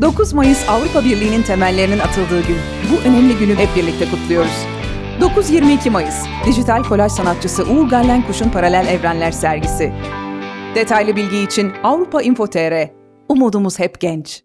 9 Mayıs Avrupa Birliği'nin temellerinin atıldığı gün. Bu önemli günü hep birlikte kutluyoruz. 9-22 Mayıs, dijital kolaj sanatçısı Uğur Gallenkuş'un Paralel Evrenler sergisi. Detaylı bilgi için Avrupa Info.tr. Umudumuz hep genç.